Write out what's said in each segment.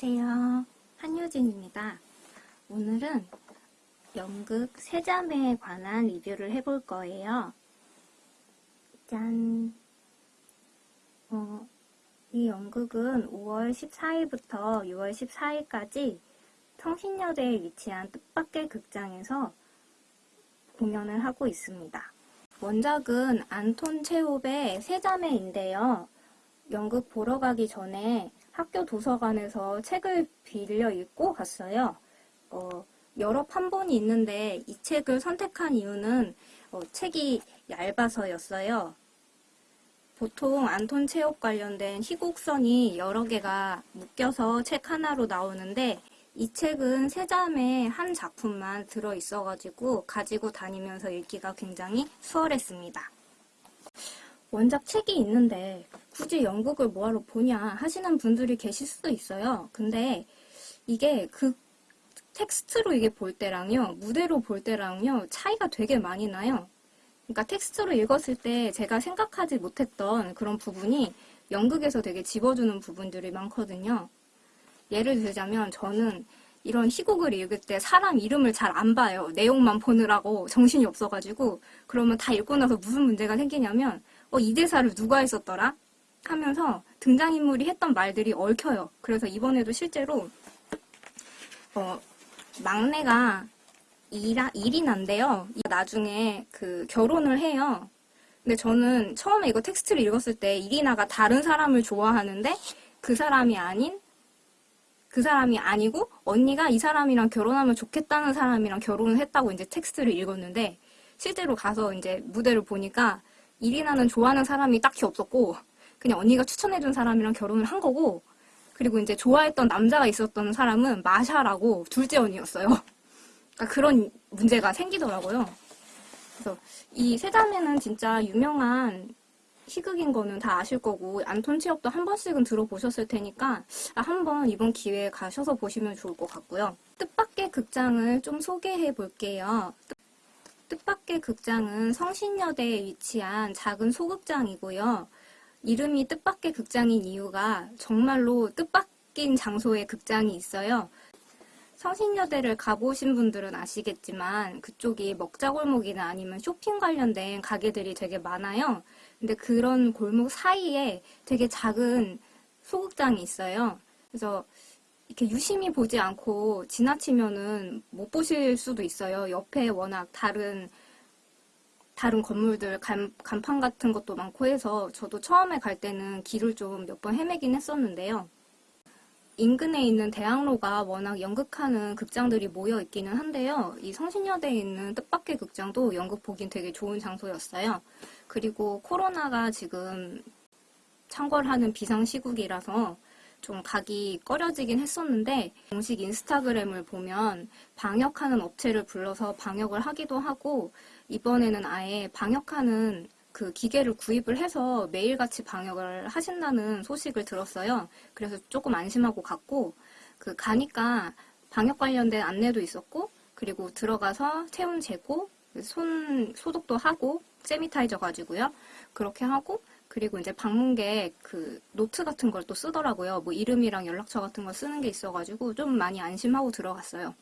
안녕하세요. 한효진입니다. 오늘은 연극 세자매에 관한 리뷰를 해볼 거예요. 짠! 어, 이 연극은 5월 14일부터 6월 14일까지 성신여대에 위치한 뜻밖의 극장에서 공연을 하고 있습니다. 원작은 안톤 체홉의 세자매인데요. 연극 보러 가기 전에 학교 도서관에서 책을 빌려 읽고 갔어요. 어, 여러 판본이 있는데 이 책을 선택한 이유는 어, 책이 얇아서였어요. 보통 안톤 체홉 관련된 희곡선이 여러 개가 묶여서 책 하나로 나오는데 이 책은 세자매 한 작품만 들어있어가지고 가지고 다니면서 읽기가 굉장히 수월했습니다. 원작 책이 있는데 굳이 연극을 뭐하러 보냐 하시는 분들이 계실 수도 있어요. 근데 이게 그 텍스트로 이게 볼 때랑요, 무대로 볼 때랑요, 차이가 되게 많이 나요. 그러니까 텍스트로 읽었을 때 제가 생각하지 못했던 그런 부분이 연극에서 되게 집어주는 부분들이 많거든요. 예를 들자면 저는 이런 희곡을 읽을 때 사람 이름을 잘 안 봐요. 내용만 보느라고 정신이 없어가지고 그러면 다 읽고 나서 무슨 문제가 생기냐면 어, 이 대사를 누가 했었더라? 하면서 등장인물이 했던 말들이 얽혀요. 그래서 이번에도 실제로 어, 막내가 이라, 이리나인데요. 나중에 그 결혼을 해요. 근데 저는 처음에 이거 텍스트를 읽었을 때 이리나가 다른 사람을 좋아하는데 그 사람이 아닌 그 사람이 아니고 언니가 이 사람이랑 결혼하면 좋겠다는 사람이랑 결혼을 했다고 이제 텍스트를 읽었는데 실제로 가서 이제 무대를 보니까 이리나는 좋아하는 사람이 딱히 없었고 그냥 언니가 추천해준 사람이랑 결혼을 한 거고 그리고 이제 좋아했던 남자가 있었던 사람은 마샤라고 둘째 언니였어요. 그러니까 그런 문제가 생기더라고요. 그래서 이 세자매는 진짜 유명한 희극인 거는 다 아실 거고 안톤 체업도 한 번씩은 들어보셨을 테니까 아, 한번 이번 기회에 가셔서 보시면 좋을 것 같고요. 뜻밖의 극장을 좀 소개해 볼게요. 뜻밖의 극장은 성신여대에 위치한 작은 소극장이고요. 이름이 뜻밖의 극장인 이유가 정말로 뜻밖인 장소에 극장이 있어요. 성신여대를 가보신 분들은 아시겠지만 그쪽이 먹자골목이나 아니면 쇼핑 관련된 가게들이 되게 많아요. 근데 그런 골목 사이에 되게 작은 소극장이 있어요. 그래서 이렇게 유심히 보지 않고 지나치면은 못 보실 수도 있어요. 옆에 워낙 다른 다른 건물들 간, 간판 같은 것도 많고 해서 저도 처음에 갈 때는 길을 좀 몇 번 헤매긴 했었는데요. 인근에 있는 대학로가 워낙 연극하는 극장들이 모여 있기는 한데요. 이 성신여대에 있는 뜻밖의 극장도 연극 보긴 되게 좋은 장소였어요. 그리고 코로나가 지금 창궐하는 비상시국이라서 좀 가기 꺼려지긴 했었는데 공식 인스타그램을 보면 방역하는 업체를 불러서 방역을 하기도 하고 이번에는 아예 방역하는 그 기계를 구입을 해서 매일같이 방역을 하신다는 소식을 들었어요. 그래서 조금 안심하고 갔고 그 가니까 방역 관련된 안내도 있었고 그리고 들어가서 체온 재고 손 소독도 하고 sanitizer 가지고요. 그렇게 하고 그리고 이제 방문객 그 노트 같은 걸 또 쓰더라고요. 뭐 이름이랑 연락처 같은 걸 쓰는 게 있어가지고 좀 많이 안심하고 들어갔어요.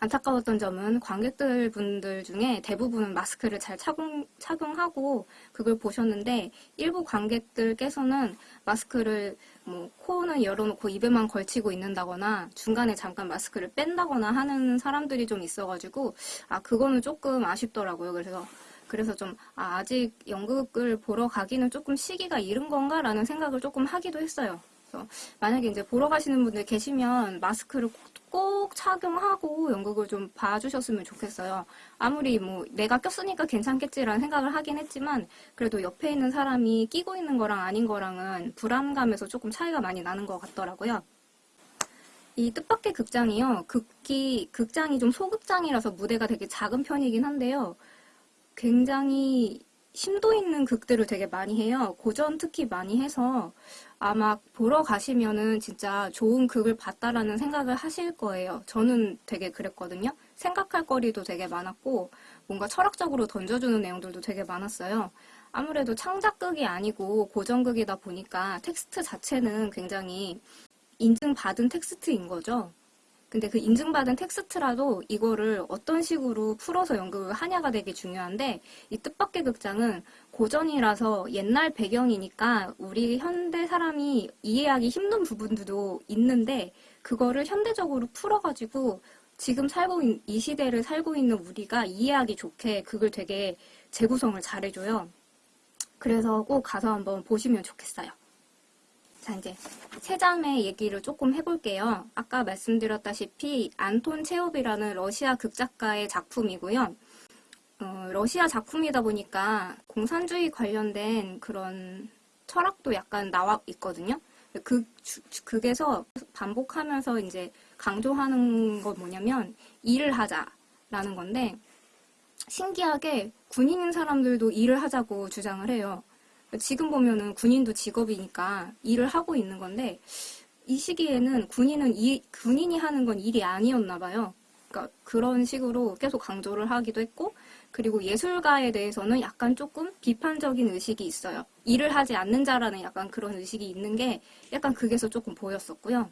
안타까웠던 점은 관객들 분들 중에 대부분은 마스크를 잘 착용, 착용하고 그걸 보셨는데 일부 관객들께서는 마스크를 뭐 코는 열어놓고 입에만 걸치고 있는다거나 중간에 잠깐 마스크를 뺀다거나 하는 사람들이 좀 있어가지고 아 그거는 조금 아쉽더라고요. 그래서 그래서 좀 아, 아직 연극을 보러 가기는 조금 시기가 이른 건가라는 생각을 조금 하기도 했어요. 그래서 만약에 이제 보러 가시는 분들 계시면 마스크를 꼭 착용하고 연극을 좀 봐주셨으면 좋겠어요. 아무리 뭐 내가 꼈으니까 괜찮겠지라는 생각을 하긴 했지만 그래도 옆에 있는 사람이 끼고 있는 거랑 아닌 거랑은 불안감에서 조금 차이가 많이 나는 것 같더라고요. 이 뜻밖의 극장이요. 극기, 극장이 좀 소극장이라서 무대가 되게 작은 편이긴 한데요. 굉장히 심도 있는 극들을 되게 많이 해요. 고전 특히 많이 해서 아마 보러 가시면은 진짜 좋은 극을 봤다라는 생각을 하실 거예요. 저는 되게 그랬거든요. 생각할 거리도 되게 많았고 뭔가 철학적으로 던져주는 내용들도 되게 많았어요. 아무래도 창작극이 아니고 고전극이다 보니까 텍스트 자체는 굉장히 인증받은 텍스트인 거죠. 근데 그 인증받은 텍스트라도 이거를 어떤 식으로 풀어서 연극을 하냐가 되게 중요한데 이 뜻밖의 극장은 고전이라서 옛날 배경이니까 우리 현대 사람이 이해하기 힘든 부분들도 있는데 그거를 현대적으로 풀어가지고 지금 살고 있, 이 시대를 살고 있는 우리가 이해하기 좋게 그걸 되게 재구성을 잘해줘요. 그래서 꼭 가서 한번 보시면 좋겠어요. 자, 이제 세자매 얘기를 조금 해볼게요. 아까 말씀드렸다시피 안톤 체홉이라는 러시아 극작가의 작품이고요. 어, 러시아 작품이다 보니까 공산주의 관련된 그런 철학도 약간 나와 있거든요. 그, 극에서 반복하면서 이제 강조하는 건 뭐냐면 일을 하자라는 건데 신기하게 군인인 사람들도 일을 하자고 주장을 해요. 지금 보면은 군인도 직업이니까 일을 하고 있는 건데 이 시기에는 군인은 이, 군인이 하는 건 일이 아니었나 봐요. 그러니까 그런 식으로 계속 강조를 하기도 했고 그리고 예술가에 대해서는 약간 조금 비판적인 의식이 있어요. 일을 하지 않는 자라는 약간 그런 의식이 있는 게 약간 극에서 조금 보였었고요.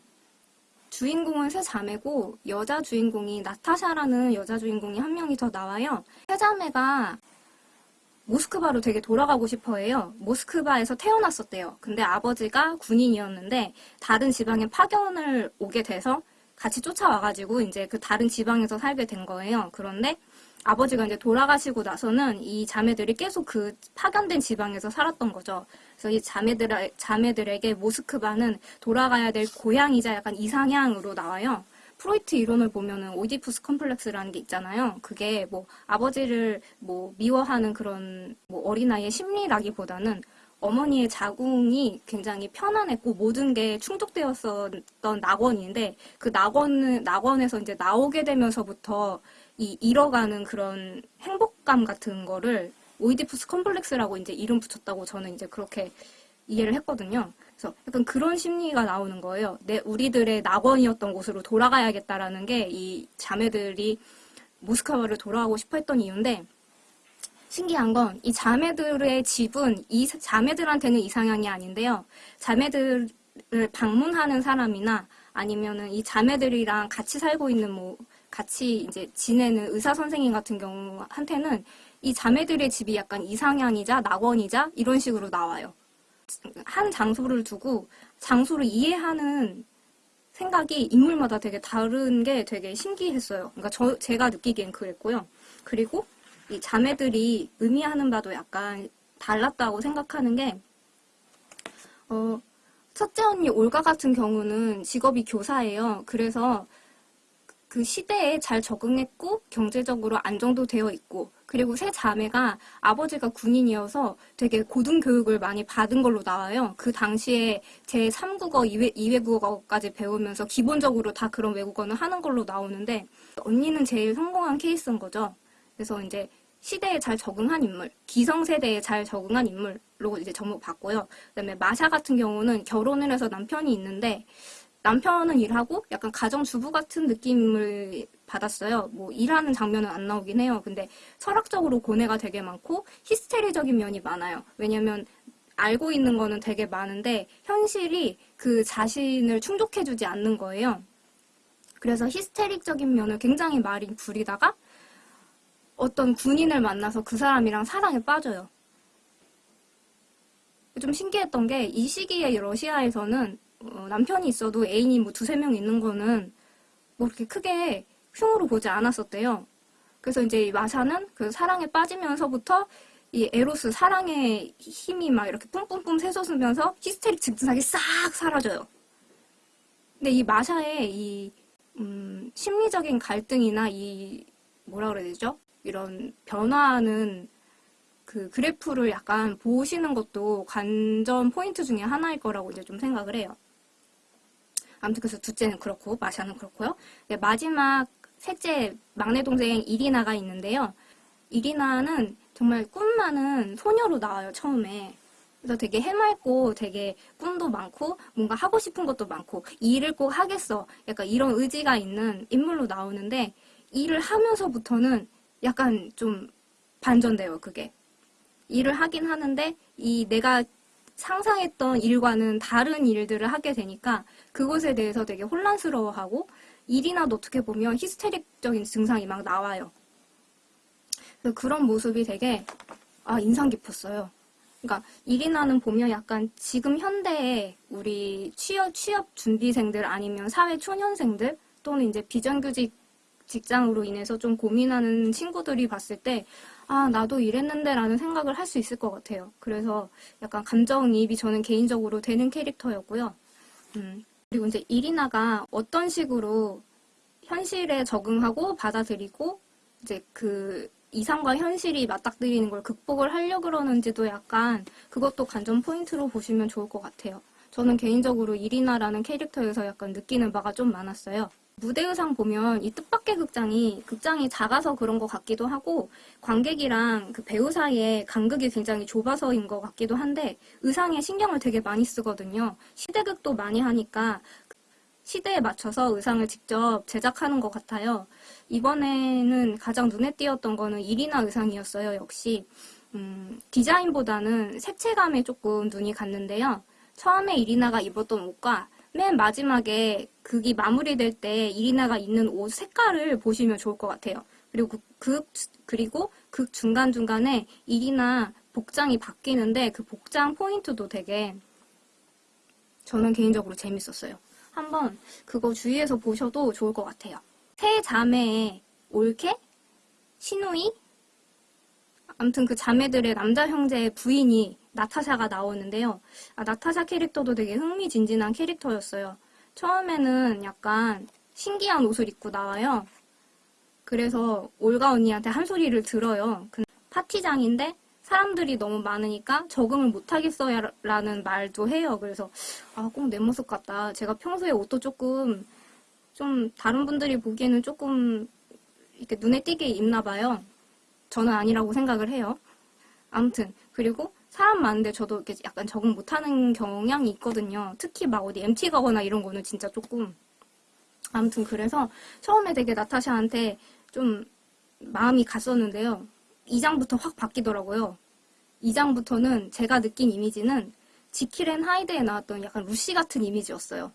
주인공은 세 자매고 여자 주인공이 나타샤라는 여자 주인공이 한 명이 더 나와요. 세 자매가 모스크바로 되게 돌아가고 싶어 해요. 모스크바에서 태어났었대요. 근데 아버지가 군인이었는데 다른 지방에 파견을 오게 돼서 같이 쫓아와가지고 이제 그 다른 지방에서 살게 된 거예요. 그런데 아버지가 이제 돌아가시고 나서는 이 자매들이 계속 그 파견된 지방에서 살았던 거죠. 그래서 이 자매들, 자매들에게 모스크바는 돌아가야 될 고향이자 약간 이상향으로 나와요. 프로이트 이론을 보면은 오디푸스 컴플렉스라는 게 있잖아요. 그게 뭐 아버지를 뭐 미워하는 그런 뭐 어린아이의 심리라기보다는 어머니의 자궁이 굉장히 편안했고 모든 게 충족되었었던 낙원인데 그 낙원은 낙원에서 이제 나오게 되면서부터 이 잃어가는 그런 행복감 같은 거를 오이디푸스 컴플렉스라고 이제 이름 붙였다고 저는 이제 그렇게 이해를 했거든요. 그래서 약간 그런 심리가 나오는 거예요. 내 우리들의 낙원이었던 곳으로 돌아가야겠다라는 게 이 자매들이 모스크바를 돌아가고 싶어 했던 이유인데 신기한 건 이 자매들의 집은 이 자매들한테는 이상향이 아닌데요. 자매들을 방문하는 사람이나 아니면은 이 자매들이랑 같이 살고 있는 뭐 같이 이제 지내는 의사 선생님 같은 경우한테는 이 자매들의 집이 약간 이상향이자 낙원이자 이런 식으로 나와요. 한 장소를 두고 장소를 이해하는 생각이 인물마다 되게 다른 게 되게 신기했어요. 그러니까 저, 제가 느끼기엔 그랬고요. 그리고 이 자매들이 의미하는 바도 약간 달랐다고 생각하는 게, 어, 첫째 언니 올가 같은 경우는 직업이 교사예요. 그래서 그 시대에 잘 적응했고 경제적으로 안정도 되어 있고 그리고 세 자매가 아버지가 군인이어서 되게 고등교육을 많이 받은 걸로 나와요. 그 당시에 제3국어, 2외, 2외국어까지 배우면서 기본적으로 다 그런 외국어는 하는 걸로 나오는데 언니는 제일 성공한 케이스인 거죠. 그래서 이제 시대에 잘 적응한 인물, 기성세대에 잘 적응한 인물로 이제 접목받고요. 그다음에 마샤 같은 경우는 결혼을 해서 남편이 있는데 남편은 일하고 약간 가정주부 같은 느낌을 받았어요. 뭐 일하는 장면은 안 나오긴 해요. 근데 철학적으로 고뇌가 되게 많고 히스테리적인 면이 많아요. 왜냐면 알고 있는 거는 되게 많은데 현실이 그 자신을 충족해주지 않는 거예요. 그래서 히스테릭적인 면을 굉장히 많이 부리다가 어떤 군인을 만나서 그 사람이랑 사랑에 빠져요. 좀 신기했던 게 이 시기에 러시아에서는 어, 남편이 있어도 애인이 뭐 두세 명 있는 거는 뭐 그렇게 크게 흉으로 보지 않았었대요. 그래서 이제 마샤는 그 사랑에 빠지면서부터 이 에로스 사랑의 힘이 막 이렇게 뿜뿜뿜 솟으면서 히스테릭 증상이 싹 사라져요. 근데 이 마샤의 이 음, 심리적인 갈등이나 이 뭐라 그래야 되죠? 이런 변화하는 그 그래프를 약간 보시는 것도 관전 포인트 중에 하나일 거라고 이제 좀 생각을 해요. 아무튼 그래서 둘째는 그렇고 마샤는 그렇고요. 네, 마지막 셋째 막내 동생 이리나가 있는데요. 이리나는 정말 꿈 많은 소녀로 나와요 처음에. 그래서 되게 해맑고 되게 꿈도 많고 뭔가 하고 싶은 것도 많고 일을 꼭 하겠어. 약간 이런 의지가 있는 인물로 나오는데 일을 하면서부터는 약간 좀 반전돼요 그게. 일을 하긴 하는데 이 내가 상상했던 일과는 다른 일들을 하게 되니까 그것에 대해서 되게 혼란스러워하고 이리나도 어떻게 보면 히스테릭적인 증상이 막 나와요. 그런 모습이 되게 아, 인상 깊었어요. 그러니까 이리나는 보면 약간 지금 현대에 우리 취업, 취업 준비생들 아니면 사회 초년생들 또는 이제 비정규직 직장으로 인해서 좀 고민하는 친구들이 봤을 때 아, 나도 이랬는데 라는 생각을 할 수 있을 것 같아요. 그래서 약간 감정이입이 저는 개인적으로 되는 캐릭터였고요. 음, 그리고 이제 이리나가 어떤 식으로 현실에 적응하고 받아들이고 이제 그 이상과 현실이 맞닥뜨리는 걸 극복을 하려고 그러는지도 약간 그것도 관전 포인트로 보시면 좋을 것 같아요. 저는 개인적으로 이리나라는 캐릭터에서 약간 느끼는 바가 좀 많았어요. 무대 의상 보면 이 뜻밖의 극장이 극장이 작아서 그런 것 같기도 하고 관객이랑 그 배우 사이에 간극이 굉장히 좁아서인 것 같기도 한데 의상에 신경을 되게 많이 쓰거든요. 시대극도 많이 하니까 시대에 맞춰서 의상을 직접 제작하는 것 같아요. 이번에는 가장 눈에 띄었던 거는 이리나 의상이었어요. 역시 음, 디자인보다는 색채감에 조금 눈이 갔는데요. 처음에 이리나가 입었던 옷과 맨 마지막에 극이 마무리될 때 이리나가 입는 옷 색깔을 보시면 좋을 것 같아요. 그리고 그, 극 그리고 극 중간 중간에 이리나 복장이 바뀌는데 그 복장 포인트도 되게 저는 개인적으로 재밌었어요. 한번 그거 주위에서 보셔도 좋을 것 같아요. 세 자매의 올케, 시누이, 아무튼 그 자매들의 남자 형제의 부인이 나타샤가 나오는데요. 아, 나타샤 캐릭터도 되게 흥미진진한 캐릭터였어요. 처음에는 약간 신기한 옷을 입고 나와요. 그래서 올가 언니한테 한 소리를 들어요. 그 파티장인데 사람들이 너무 많으니까 적응을 못하겠어요 라는 말도 해요. 그래서 아, 꼭 내 모습 같다. 제가 평소에 옷도 조금 좀 다른 분들이 보기에는 조금 이렇게 눈에 띄게 입나 봐요. 저는 아니라고 생각을 해요. 아무튼 그리고 사람 많은데 저도 이렇게 약간 적응 못하는 경향이 있거든요. 특히 막 어디 MT 가거나 이런 거는 진짜 조금 아무튼 그래서 처음에 되게 나타샤한테 좀 마음이 갔었는데요. 2장부터 확 바뀌더라고요. 2장부터는 제가 느낀 이미지는 지킬앤 하이드에 나왔던 약간 루시 같은 이미지였어요.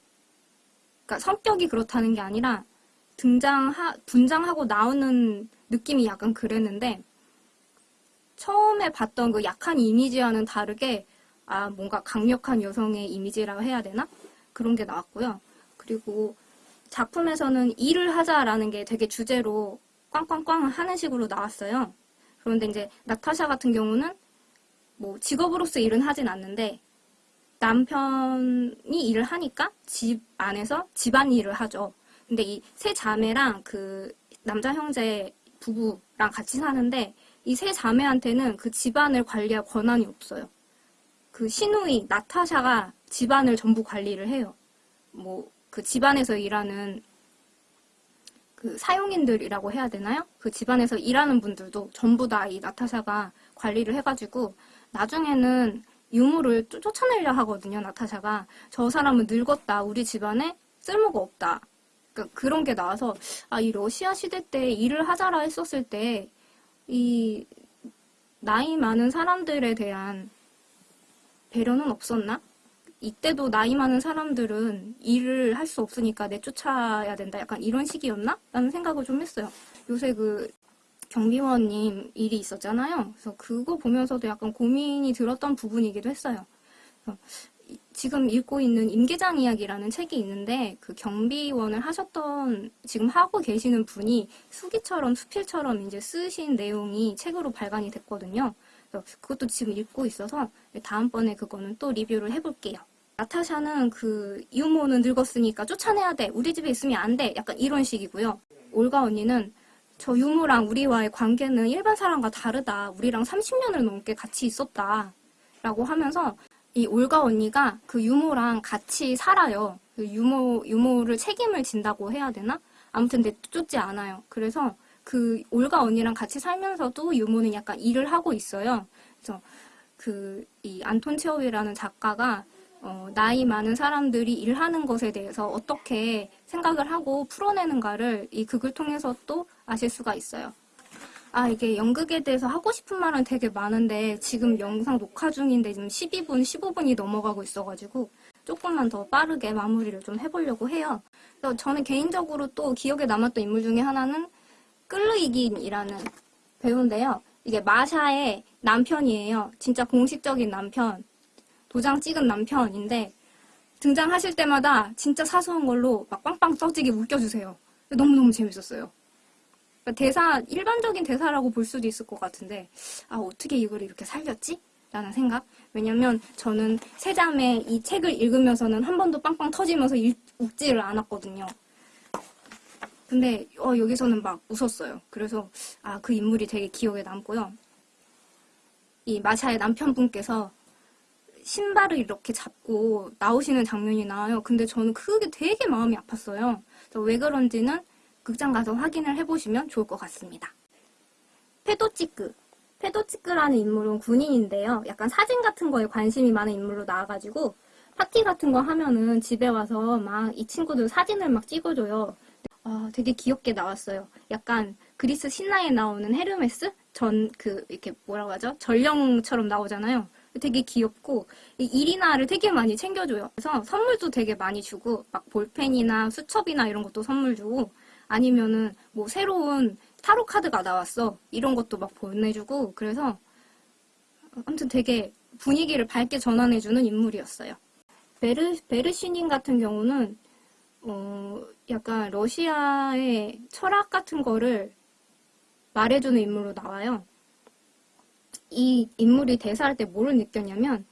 그러니까 성격이 그렇다는 게 아니라 등장하, 분장하고 나오는 느낌이 약간 그랬는데 처음에 봤던 그 약한 이미지와는 다르게 아 뭔가 강력한 여성의 이미지라고 해야 되나? 그런 게 나왔고요. 그리고 작품에서는 일을 하자라는 게 되게 주제로 꽝꽝꽝 하는 식으로 나왔어요. 그런데 이제 나타샤 같은 경우는 뭐 직업으로서 일은 하진 않는데 남편이 일을 하니까 집 안에서 집안 일을 하죠. 근데 이 세 자매랑 그 남자 형제 부부랑 같이 사는데 이 세 자매한테는 그 집안을 관리할 권한이 없어요. 그 시누이 나타샤가 집안을 전부 관리를 해요. 뭐 그 집안에서 일하는 그 사용인들이라고 해야 되나요? 그 집안에서 일하는 분들도 전부 다 이 나타샤가 관리를 해가지고 나중에는 쫓- 쫓아내려 하거든요. 나타샤가 저 사람은 늙었다. 우리 집안에 쓸모가 없다. 그러니까 그런 게 나와서 아 이 러시아 시대 때 일을 하자라 했었을 때 이 나이 많은 사람들에 대한 배려는 없었나? 이때도 나이 많은 사람들은 일을 할 수 없으니까 내쫓아야 된다. 약간 이런 식이었나? 라는 생각을 좀 했어요. 요새 그 경비원님 일이 있었잖아요. 그래서 그거 보면서도 약간 고민이 들었던 부분이기도 했어요. 지금 읽고 있는 임계장 이야기라는 책이 있는데 그 경비원을 하셨던 지금 하고 계시는 분이 수기처럼 수필처럼 이제 쓰신 내용이 책으로 발간이 됐거든요. 그것도 지금 읽고 있어서 다음번에 그거는 또 리뷰를 해볼게요. 나타샤는 그 유모는 늙었으니까 쫓아내야 돼. 우리 집에 있으면 안 돼. 약간 이런 식이고요. 올가 언니는 저 유모랑 우리와의 관계는 일반 사람과 다르다. 우리랑 30년을 넘게 같이 있었다. 라고 하면서 이 올가 언니가 그 유모랑 같이 살아요. 그 유모, 유모를 책임을 진다고 해야 되나? 아무튼 내쫓지 않아요. 그래서 그 올가 언니랑 같이 살면서도 유모는 약간 일을 하고 있어요. 그래서 그 이 안톤 체오이라는 작가가 어, 나이 많은 사람들이 일하는 것에 대해서 어떻게 생각을 하고 풀어내는가를 이 극을 통해서 또 아실 수가 있어요. 아, 이게 연극에 대해서 하고 싶은 말은 되게 많은데 지금 영상 녹화 중인데 지금 12분, 15분이 넘어가고 있어가지고 조금만 더 빠르게 마무리를 좀 해보려고 해요. 그래서 저는 개인적으로 또 기억에 남았던 인물 중에 하나는 끌르이긴이라는 배우인데요. 이게 마샤의 남편이에요. 진짜 공식적인 남편, 도장 찍은 남편인데 등장하실 때마다 진짜 사소한 걸로 막 빵빵 터지게 웃겨주세요. 너무너무 재밌었어요. 그러니까 대사, 일반적인 대사라고 볼 수도 있을 것 같은데, 아, 어떻게 이걸 이렇게 살렸지? 라는 생각? 왜냐면 저는 세자매 이 책을 읽으면서는 한 번도 빵빵 터지면서 일- 웃지를 않았거든요. 근데 어, 여기서는 막 웃었어요. 그래서 아, 그 인물이 되게 기억에 남고요. 이 마샤의 남편분께서 신발을 이렇게 잡고 나오시는 장면이 나와요. 근데 저는 그게 되게 마음이 아팠어요. 왜 그런지는 극장 가서 확인을 해보시면 좋을 것 같습니다. 페도치크. 페도치크라는 인물은 군인인데요. 약간 사진 같은 거에 관심이 많은 인물로 나와가지고 파티 같은 거 하면은 집에 와서 막 이 친구들 사진을 막 찍어줘요. 아, 되게 귀엽게 나왔어요. 약간 그리스 신화에 나오는 헤르메스? 전, 그, 이렇게 뭐라고 하죠? 전령처럼 나오잖아요. 되게 귀엽고, 이 이리나를 되게 많이 챙겨줘요. 그래서 선물도 되게 많이 주고, 막 볼펜이나 수첩이나 이런 것도 선물 주고, 아니면은 뭐 새로운 타로 카드가 나왔어. 이런 것도 막 보내주고, 그래서 아무튼 되게 분위기를 밝게 전환해주는 인물이었어요. 베르, 베르시닌 같은 경우는 어, 약간 러시아의 철학 같은 거를 말해주는 인물로 나와요. 이 인물이 대사할 때 뭐를 느꼈냐면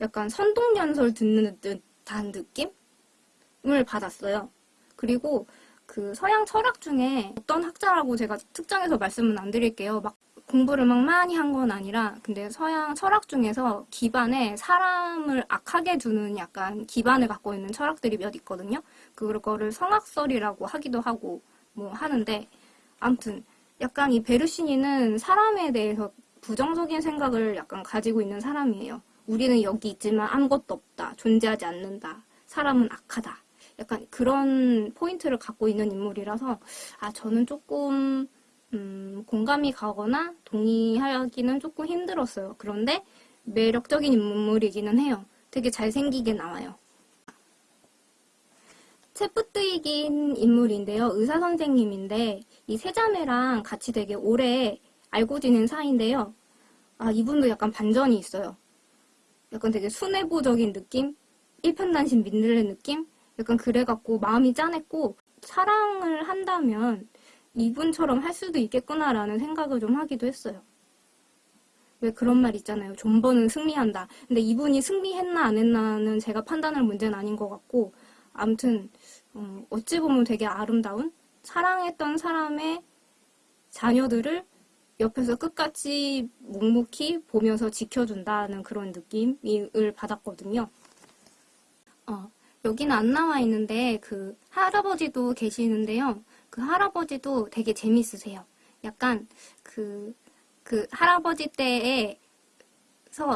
약간 선동연설 듣는 듯한 느낌을 받았어요. 그리고 그 서양 철학 중에 어떤 학자라고 제가 특정해서 말씀은 안 드릴게요. 막 공부를 막 많이 한 건 아니라 근데 서양 철학 중에서 기반에 사람을 악하게 두는 약간 기반을 갖고 있는 철학들이 몇 있거든요. 그거를 성악설이라고 하기도 하고 뭐 하는데 아무튼 약간 이 베르시니는 사람에 대해서 부정적인 생각을 약간 가지고 있는 사람이에요. 우리는 여기 있지만 아무것도 없다. 존재하지 않는다. 사람은 악하다. 약간 그런 포인트를 갖고 있는 인물이라서 아 저는 조금 음, 공감이 가거나 동의하기는 조금 힘들었어요. 그런데 매력적인 인물이기는 해요. 되게 잘생기게 나와요. 체프트이긴 인물인데요. 의사 선생님인데 이 세자매랑 같이 되게 오래 알고 지낸 사이인데요. 아 이분도 약간 반전이 있어요. 약간 되게 순애보적인 느낌? 일편단심 민들레 느낌? 약간 그래갖고 마음이 짠했고 사랑을 한다면 이분처럼 할 수도 있겠구나라는 생각을 좀 하기도 했어요. 왜 그런 말 있잖아요. 존버는 승리한다. 근데 이분이 승리했나 안 했나는 제가 판단할 문제는 아닌 것 같고 아무튼 어, 어찌 보면 되게 아름다운 사랑했던 사람의 자녀들을 옆에서 끝까지 묵묵히 보면서 지켜준다는 그런 느낌을 받았거든요. 어, 여기는 안 나와 있는데 그 할아버지도 계시는데요. 그 할아버지도 되게 재밌으세요. 약간 그, 그 할아버지 때에서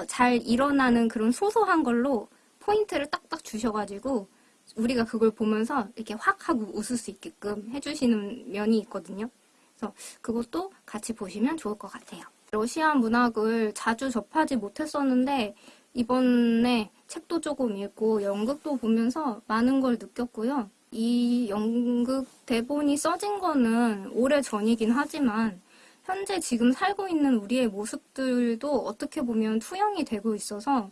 잘 일어나는 그런 소소한 걸로 포인트를 딱딱 주셔가지고 우리가 그걸 보면서 이렇게 확 하고 웃을 수 있게끔 해주시는 면이 있거든요. 그래서 그것도 같이 보시면 좋을 것 같아요. 러시아 문학을 자주 접하지 못했었는데 이번에 책도 조금 읽고 연극도 보면서 많은 걸 느꼈고요. 이 연극 대본이 써진 거는 오래 전이긴 하지만 현재 지금 살고 있는 우리의 모습들도 어떻게 보면 투영이 되고 있어서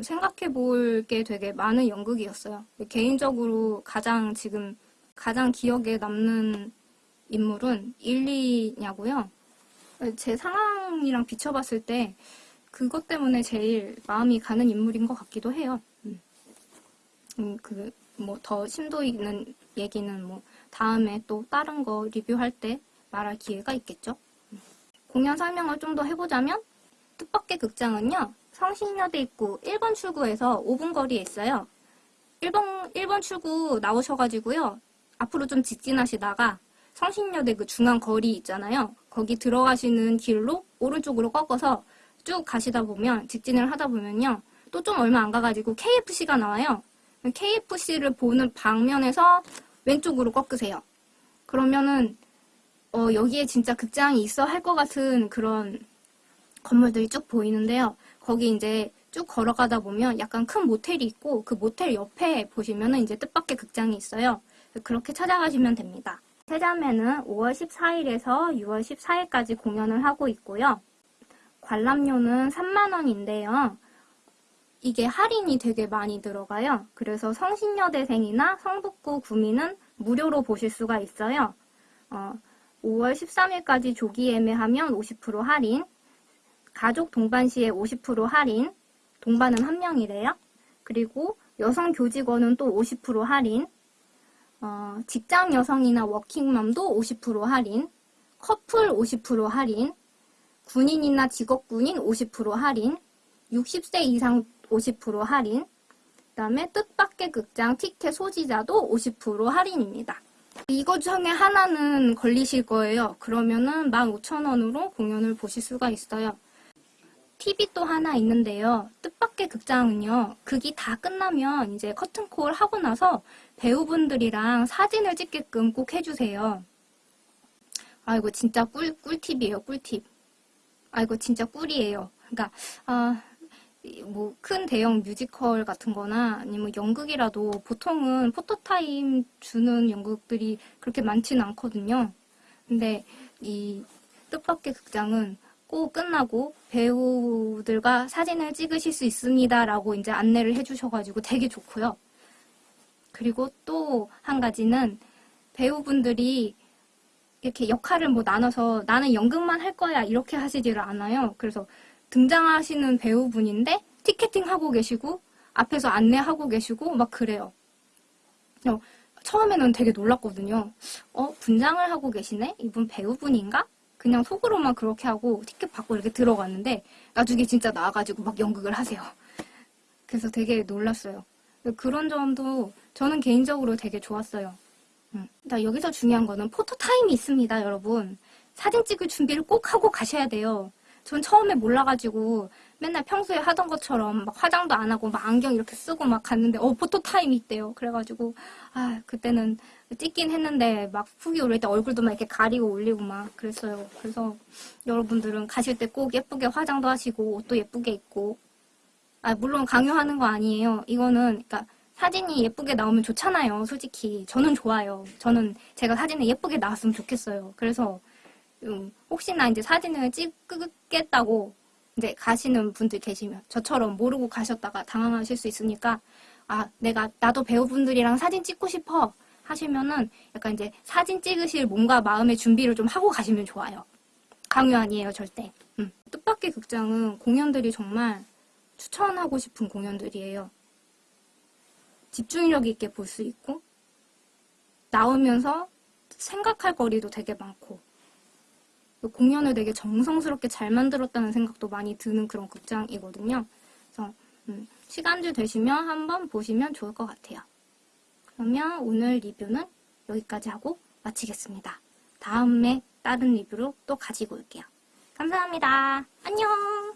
생각해 볼 게 되게 많은 연극이었어요. 개인적으로 가장 지금 가장 기억에 남는 인물은 일리냐고요. 제 상황이랑 비춰봤을 때 그것 때문에 제일 마음이 가는 인물인 것 같기도 해요. 음, 음, 그, 뭐, 더 심도 있는 얘기는 뭐, 다음에 또 다른 거 리뷰할 때 말할 기회가 있겠죠. 음. 공연 설명을 좀 더 해보자면, 뜻밖의 극장은요, 성신여대 입구 1번 출구에서 5분 거리에 있어요. 1번, 1번 출구 나오셔가지고요, 앞으로 좀 직진하시다가, 성신여대 그 중앙 거리 있잖아요. 거기 들어가시는 길로 오른쪽으로 꺾어서 쭉 가시다 보면 직진을 하다 보면요. 또 좀 얼마 안 가가지고 KFC가 나와요. KFC를 보는 방면에서 왼쪽으로 꺾으세요. 그러면은 어, 여기에 진짜 극장이 있어 할 것 같은 그런 건물들이 쭉 보이는데요. 거기 이제 쭉 걸어가다 보면 약간 큰 모텔이 있고 그 모텔 옆에 보시면은 이제 뜻밖의 극장이 있어요. 그렇게 찾아가시면 됩니다. 세자매는 5월 14일에서 6월 14일까지 공연을 하고 있고요. 관람료는 3만원인데요. 이게 할인이 되게 많이 들어가요. 그래서 성신여대생이나 성북구 구민은 무료로 보실 수가 있어요. 어, 5월 13일까지 조기 예매하면 50% 할인, 가족 동반 시에 50% 할인, 동반은 한 명이래요. 그리고 여성 교직원은 또 50% 할인, 어, 직장 여성이나 워킹맘도 50% 할인, 커플 50% 할인, 군인이나 직업군인 50% 할인, 60세 이상 50% 할인, 그 다음에 뜻밖의 극장 티켓 소지자도 50% 할인입니다. 이거 중에 하나는 걸리실 거예요. 그러면은 15,000원으로 공연을 보실 수가 있어요. 팁이 또 하나 있는데요. 뜻밖의 극장은요. 극이 다 끝나면 이제 커튼콜 하고 나서 배우분들이랑 사진을 찍게끔 꼭 해주세요. 아 이거 진짜 꿀, 꿀팁이에요. 꿀팁. 아 이거 진짜 꿀이에요. 그러니까 아, 뭐 큰 대형 뮤지컬 같은 거나 아니면 연극이라도 보통은 포토타임 주는 연극들이 그렇게 많지는 않거든요. 근데 이 뜻밖의 극장은 꼭 끝나고 배우들과 사진을 찍으실 수 있습니다 라고 이제 안내를 해주셔가지고 되게 좋고요. 그리고 또 한 가지는 배우분들이 이렇게 역할을 뭐 나눠서 나는 연극만 할 거야 이렇게 하시지를 않아요. 그래서 등장하시는 배우분인데 티켓팅 하고 계시고 앞에서 안내하고 계시고 막 그래요. 어, 처음에는 되게 놀랐거든요. 어 분장을 하고 계시네? 이분 배우분인가? 그냥 속으로만 그렇게 하고 티켓 받고 이렇게 들어갔는데 나중에 진짜 나와가지고 막 연극을 하세요. 그래서 되게 놀랐어요. 그런 점도 저는 개인적으로 되게 좋았어요. 음. 여기서 중요한 거는 포토타임이 있습니다, 여러분. 사진 찍을 준비를 꼭 하고 가셔야 돼요. 전 처음에 몰라가지고 맨날 평소에 하던 것처럼 막 화장도 안 하고 막 안경 이렇게 쓰고 막 갔는데 어 포토타임이 있대요. 그래가지고 아 그때는 찍긴 했는데 막 후기 올릴 때 얼굴도 막 이렇게 가리고 올리고 막 그랬어요. 그래서 여러분들은 가실 때 꼭 예쁘게 화장도 하시고 옷도 예쁘게 입고 아 물론 강요하는 거 아니에요. 이거는 그러니까 사진이 예쁘게 나오면 좋잖아요. 솔직히 저는 좋아요. 저는 제가 사진에 예쁘게 나왔으면 좋겠어요. 그래서 음, 혹시나 이제 사진을 찍겠다고 이제 가시는 분들 계시면 저처럼 모르고 가셨다가 당황하실 수 있으니까 아 내가 나도 배우분들이랑 사진 찍고 싶어 하시면은 약간 이제 사진 찍으실 몸과 마음의 준비를 좀 하고 가시면 좋아요. 강요 아니에요 절대. 음. 뜻밖의 극장은 공연들이 정말 추천하고 싶은 공연들이에요. 집중력 있게 볼 수 있고 나오면서 생각할 거리도 되게 많고 공연을 되게 정성스럽게 잘 만들었다는 생각도 많이 드는 그런 극장이거든요. 그래서 음, 시간들 되시면 한번 보시면 좋을 것 같아요. 그러면 오늘 리뷰는 여기까지 하고 마치겠습니다. 다음에 다른 리뷰로 또 가지고 올게요. 감사합니다. 안녕!